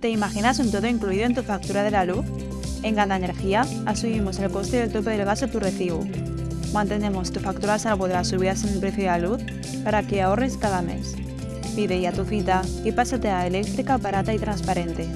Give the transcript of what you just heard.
¿Te imaginas un todo incluido en tu factura de la luz? En Ganda Energía asumimos el coste del tope del gas de tu recibo. Mantenemos tu factura a salvo de las subidas en el precio de la luz para que ahorres cada mes. Pide ya tu cita y pásate a eléctrica barata y transparente.